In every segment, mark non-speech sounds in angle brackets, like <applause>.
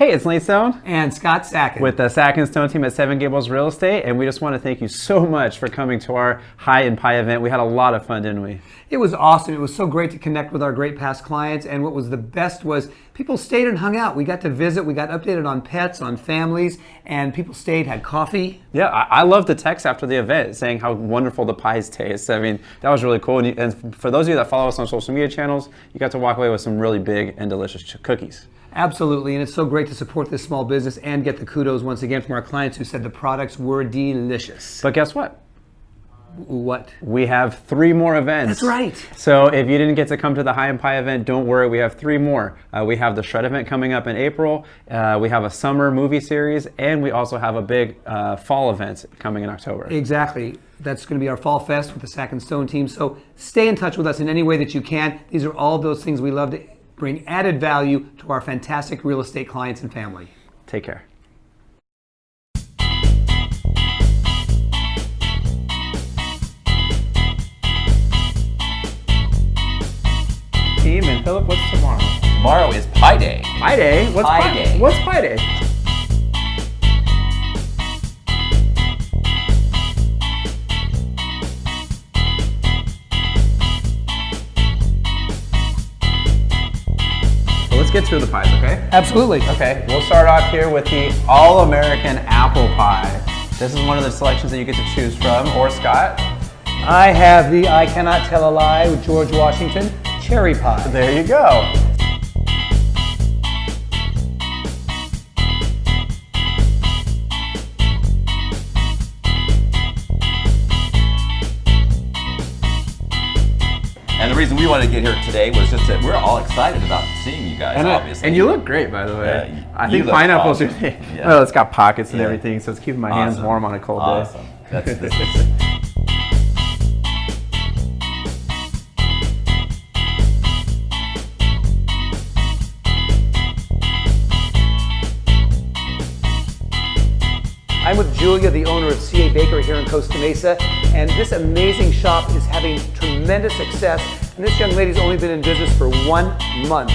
Hey, it's Lane Stone and Scott Sacken with the Sack and Stone team at Seven Gables Real Estate, and we just want to thank you so much for coming to our High and Pie event. We had a lot of fun, didn't we? It was awesome. It was so great to connect with our great past clients, and what was the best was people stayed and hung out. We got to visit, we got updated on pets, on families, and people stayed, had coffee. Yeah, I, I love the text after the event saying how wonderful the pies taste. I mean, that was really cool. And, you, and for those of you that follow us on social media channels, you got to walk away with some really big and delicious cookies. Absolutely, and it's so great to support this small business and get the kudos once again from our clients who said the products were delicious. But guess what? What? We have three more events. That's right. So if you didn't get to come to the High and Pie event, don't worry. We have three more. Uh, we have the Shred event coming up in April. Uh, we have a summer movie series, and we also have a big uh, fall event coming in October. Exactly. That's going to be our Fall Fest with the Sack and Stone team. So stay in touch with us in any way that you can. These are all those things we love to bring added value to our fantastic real estate clients and family. Take care. Team and Philip, what's tomorrow? Tomorrow is Pie Day. Pie Day? What's Pie, pie Day? What's Pie Day? Let's get through the pies, okay? Absolutely. Okay, we'll start off here with the All-American Apple Pie. This is one of the selections that you get to choose from, or Scott. I have the I Cannot Tell a Lie with George Washington Cherry Pie. There you go. Reason we wanted to get here today was just that we're all excited about seeing you guys, and uh, obviously. and you look great, by the way. Yeah, I think pineapples awesome. are, yeah. well, it's got pockets and yeah. everything, so it's keeping my awesome. hands warm on a cold awesome. day. That's, <laughs> I'm with Julia, the owner of CA Bakery here in Costa Mesa, and this amazing shop is having tremendous success, and this young lady's only been in business for one month.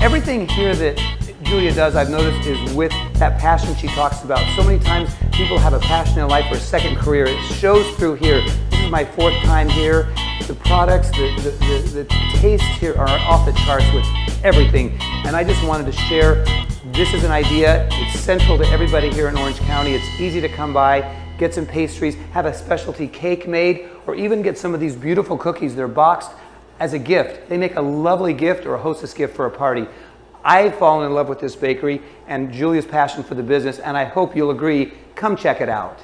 Everything here that Julia does, I've noticed, is with that passion she talks about. So many times people have a passion in life or a second career. It shows through here. My fourth time here. The products, the, the, the, the here are off the charts with everything. And I just wanted to share, this is an idea. It's central to everybody here in Orange County. It's easy to come by, get some pastries, have a specialty cake made, or even get some of these beautiful cookies. They're boxed as a gift. They make a lovely gift or a hostess gift for a party. I've fallen in love with this bakery and Julia's passion for the business, and I hope you'll agree, come check it out.